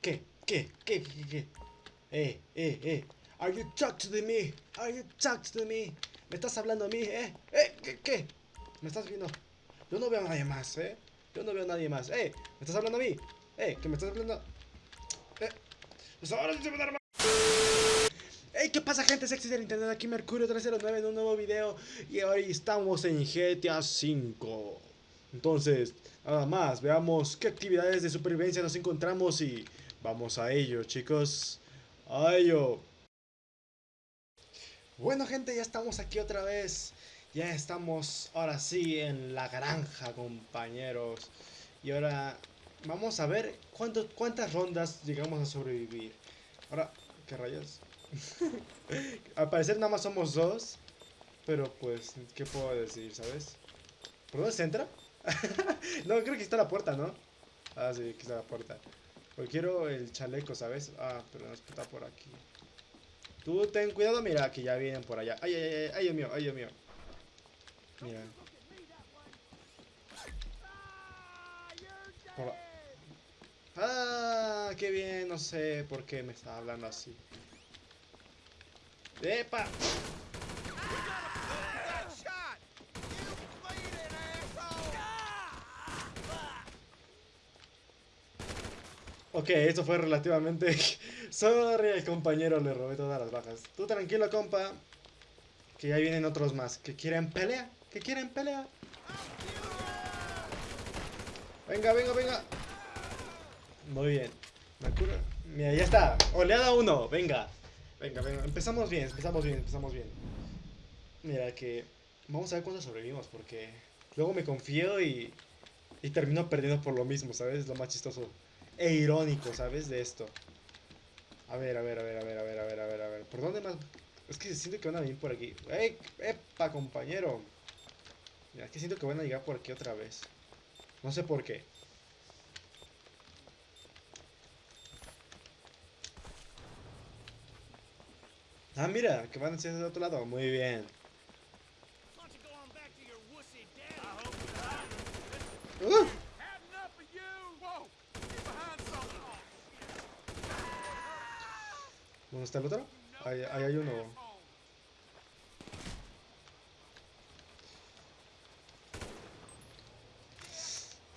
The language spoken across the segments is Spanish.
¿Qué? ¿Qué? ¿Qué? ¿Qué? Eh, eh, eh. Are you talking to me? Are you talking to me? ¿Me estás hablando a mí, eh? ¿Eh? ¿Qué? ¿Qué? ¿Me estás viendo? Yo no veo a nadie más, eh. Yo no veo a nadie más. Eh, ¿me estás hablando a mí? Eh, ¿que me estás hablando? Eh. Pues ahora se ¿qué pasa gente sexy del internet? Aquí Mercurio309 en un nuevo video Y hoy estamos en GTA 5 Entonces, nada más, veamos qué actividades de supervivencia nos encontramos y vamos a ello, chicos A ello Bueno gente, ya estamos aquí otra vez Ya estamos ahora sí en la granja, compañeros Y ahora vamos a ver cuánto, cuántas rondas llegamos a sobrevivir Ahora, ¿qué rayas? Al parecer nada más somos dos. Pero pues, ¿qué puedo decir, sabes? ¿Por dónde se entra? no, creo que está la puerta, ¿no? Ah, sí, aquí está la puerta. Porque quiero el chaleco, ¿sabes? Ah, pero no está por aquí. Tú ten cuidado, mira, que ya vienen por allá. Ay, ay, ay, ay, Dios mío, ay, Dios mío. Mira. Ah, qué bien, no sé por qué me está hablando así. ¡Epa! Ok, esto fue relativamente... Sorry, el compañero le robé todas las bajas. Tú tranquilo, compa. Que ya vienen otros más. Que quieren pelea. Que quieren pelea. Venga, venga, venga. Muy bien. Mira, ya está. Oleada 1. Venga. Venga, venga, empezamos bien, empezamos bien, empezamos bien. Mira que vamos a ver cuánto sobrevivimos porque luego me confío y, y termino perdiendo por lo mismo, ¿sabes? Lo más chistoso e irónico, ¿sabes? De esto. A ver, a ver, a ver, a ver, a ver, a ver, a ver, a ver. ¿Por dónde más? Es que siento que van a venir por aquí. ¡Ey! ¡Epa, compañero! Mira, es que siento que van a llegar por aquí otra vez. No sé por qué. Ah, mira, que van hacia el otro lado. Muy bien. Uh. ¿Dónde está el otro? Ahí, ahí hay uno.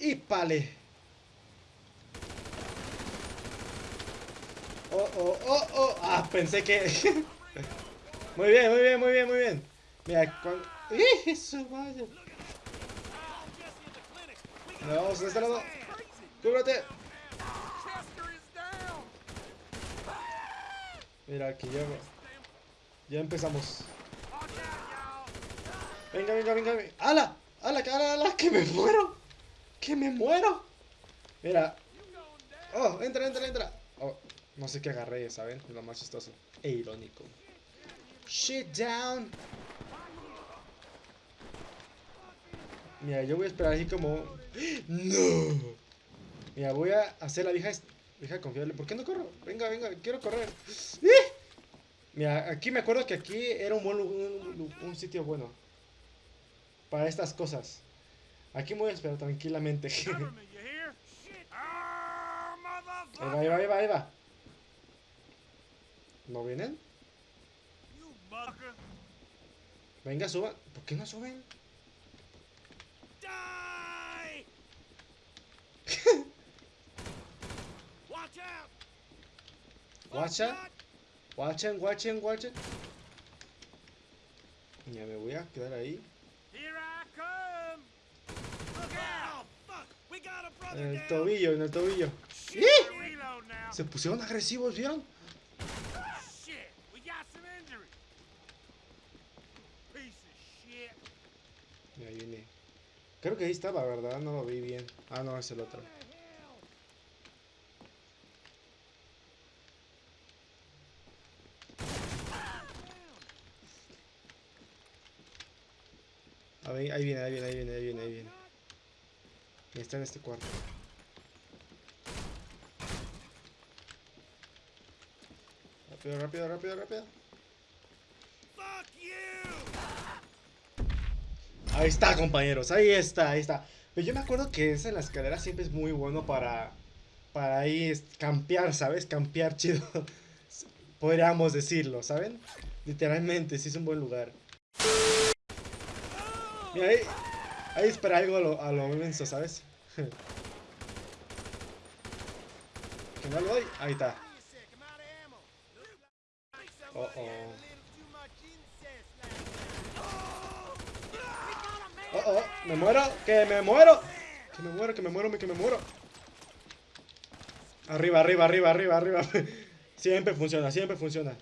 Y pale. Oh, oh, oh, oh. Ah, pensé que... Muy bien, muy bien, muy bien, muy bien. Mira, con... ¡Eso, vaya! Vamos de este lado. ¡Cúbrete! Mira, aquí ya... Ya empezamos. Venga, venga, venga. ¡Hala! ¡Hala, hala, hala! ¡Que me muero! ¡Que me muero! Mira. ¡Oh, entra, entra, entra! Oh, no sé qué agarré, ¿saben? Lo más chistoso. E irónico. Shit down. Mira, yo voy a esperar así como... ¡No! Mira, voy a hacer la vieja, vieja confiable. ¿Por qué no corro? Venga, venga, quiero correr. ¡Eh! Mira, aquí me acuerdo que aquí era un, buen, un, sitio bueno. Para estas cosas. Aquí me voy a esperar tranquilamente. ahí va, ahí va, ahí va, ahí va. ¿No vienen? Venga, suban. ¿Por qué no suben? Watch out. Watch out. Watchen, watchen, watchen. Ya me voy a quedar ahí. En el tobillo, en el tobillo. Se pusieron agresivos, ¿vieron? ahí viene. Creo que ahí estaba, ¿verdad? No lo vi bien. Ah, no, es el otro. ahí viene, ahí viene, ahí viene, ahí viene, ahí viene. Está en este cuarto. Rápido, rápido, rápido, rápido. Ahí está, compañeros. Ahí está, ahí está. Pero yo me acuerdo que esa en la escalera siempre es muy bueno para... para ahí campear, ¿sabes? Campear chido. Podríamos decirlo, ¿saben? Literalmente, sí es un buen lugar. Mira, ahí, ahí espera algo a lo, a ¿sabes? Que no lo doy. Ahí está. Oh, oh. Oh, oh, me muero, que me muero. Que me muero, que me muero, que me muero. Arriba, arriba, arriba, arriba, arriba. Siempre funciona, siempre funciona.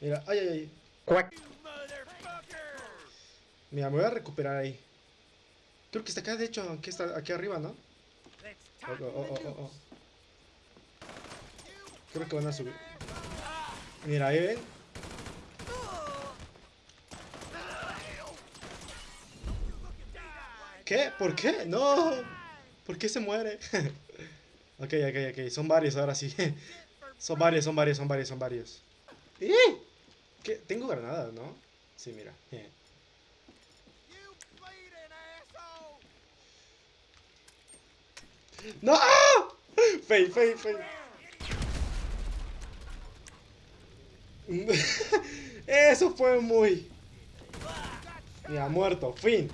Mira, ay, ay, ay. Mira, me voy a recuperar ahí. Creo que está acá, de hecho, aquí está aquí arriba, ¿no? Oh, oh, oh. Creo que van a subir. Mira, ahí ven. ¿Qué? ¿Por qué? No. ¿Por qué se muere? ok, ok, ok. Son varios ahora sí. son varios, son varios, son varios, son varios. ¿Eh? ¿Qué? Tengo granadas, ¿no? Sí, mira. ¡No! Fey, fey, fey. Eso fue muy... Ya, muerto. Fin.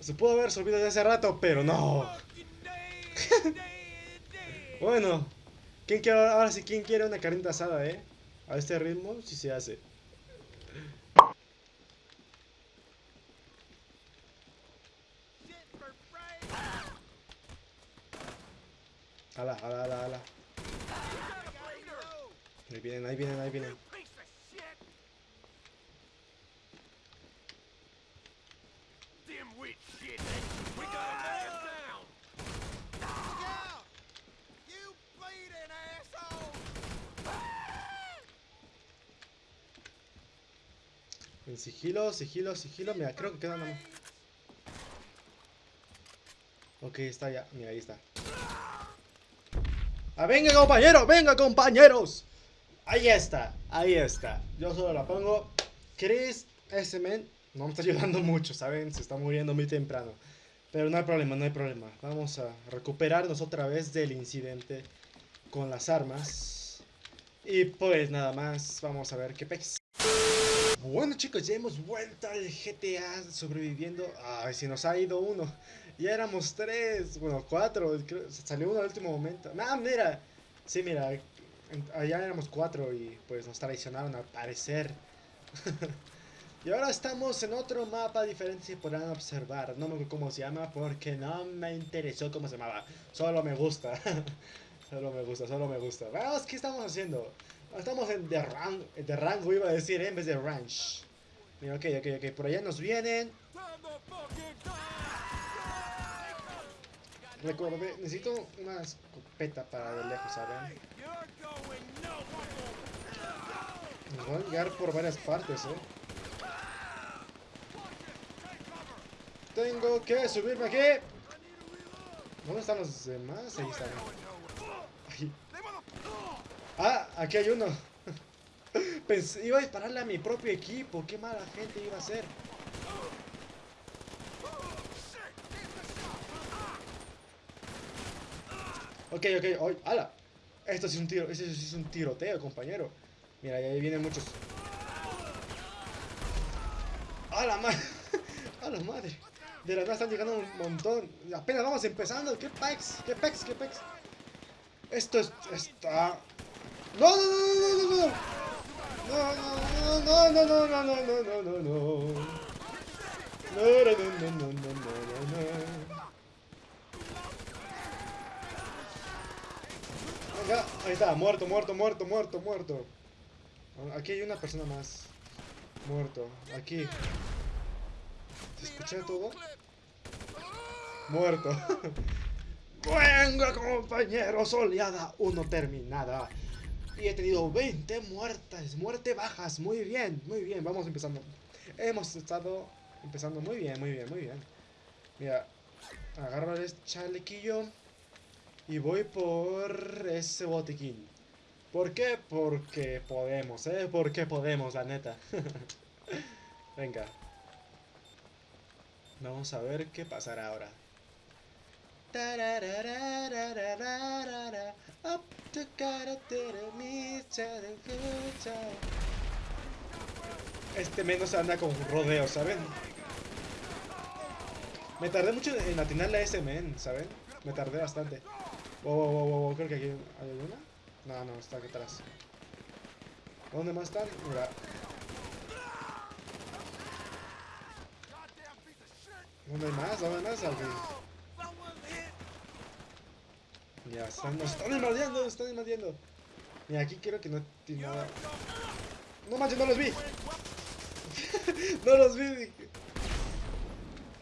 Se pudo haber subido ya hace rato, pero no. bueno. ¿quién quiere, ahora sí, ¿quién quiere una carnita asada, eh? A este ritmo, sí se hace. Ala, ala, ala, ala. Ahí vienen, ahí vienen, ahí vienen. En sigilo, sigilo, sigilo. Mira, creo que queda nada más. Ok, está ya. Mira, ahí está. ¡Ah, venga, compañeros! ¡Venga, compañeros! Ahí está, ahí está. Yo solo la pongo. Chris, ese men, no me está ayudando mucho, ¿saben? Se está muriendo muy temprano. Pero no hay problema, no hay problema. Vamos a recuperarnos otra vez del incidente con las armas. Y pues nada más, vamos a ver qué pex. Bueno chicos, ya hemos vuelto al GTA sobreviviendo. Ay, si nos ha ido uno. Ya éramos tres, bueno, cuatro. salió uno al último momento. Ah, mira. Sí, mira. Allá éramos cuatro y pues nos traicionaron al parecer. y ahora estamos en otro mapa diferente si podrán observar. No me acuerdo cómo se llama porque no me interesó cómo se llamaba. Solo me gusta. solo me gusta, solo me gusta. Vamos, ¿qué estamos haciendo? Estamos en de, rango, rango, iba a decir, en vez de ranch. Mira, ok, ok, ok. Por allá nos vienen. Recordé, necesito una escopeta para de lejos, ¿saben? Nos van a llegar por varias partes, ¿eh? Tengo que subirme aquí. ¿Dónde están los demás? Ahí están. Ah, aquí hay uno. Pensé, iba a dispararle a mi propio equipo. Qué mala gente iba a ser. Ok, ok, hoy, ala. Esto es un tiro, esto es un tiroteo, compañero. Mira, ahí vienen muchos. ¡A la madre! ¡A la madre! De la nada están llegando un montón. Apenas vamos empezando. ¿Qué pex? ¿Qué pex? ¿Qué pex? Esto es, está no, no, no, no, no, no, no, no, no, no, no, no, no, no. No, no, no, no, no, no, no. Ahí está, muerto, muerto, muerto, muerto, muerto. Aquí hay una persona más. Muerto, aquí. ¿Se escucha todo? Muerto. Venga, compañeros, oleada uno terminada. Y he tenido 20 muertes, muerte bajas. Muy bien, muy bien. Vamos empezando. Hemos estado empezando muy bien, muy bien, muy bien. Mira, agarro el chalequillo y voy por ese botiquín. ¿Por qué? Porque podemos, ¿eh? Porque podemos, la neta. Venga. Vamos a ver qué pasará ahora. Este menos anda con rodeo, ¿saben? Me tardé mucho en atinarle a ese men, ¿saben? Me tardé bastante. Wow, wow, wow, wow, creo que aquí hay alguna. No, no, está aquí atrás. ¿Dónde más están? Mira. ¿Dónde más? ¿Dónde hay más? Ya, están, nos están invadiendo, nos están invadiendo. Mira, aquí quiero que no tiene nada. No manches, no los vi. no los vi.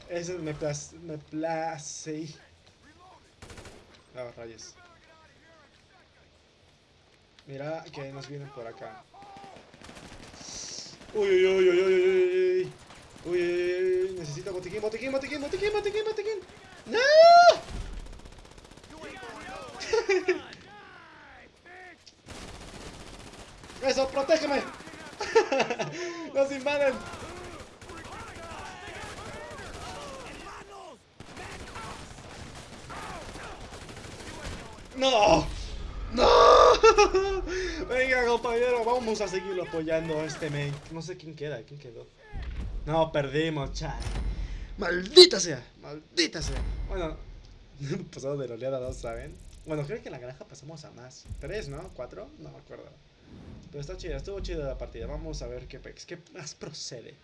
Eso me place. Me place. Mira que nos vienen por acá. Uy, uy, uy, uy, uy, uy. Uy, uy, uy, necesito botiquín, botiquín, botiquín, botiquín, botiquín, botiquín. ¡No! ¡Eso, protégeme! ¡Nos invaden! ¡No! ¡No! Venga, compañero, vamos a seguirlo apoyando a este men. No sé quién queda, quién quedó. No, perdimos, chat. ¡Maldita sea! ¡Maldita sea! Bueno, pasado de la oleada 2, ¿saben? Bueno, creo que en la granja pasamos a más. ¿Tres, no? ¿Cuatro? No me acuerdo. Pero está chida, estuvo chida la partida. Vamos a ver qué, qué más procede.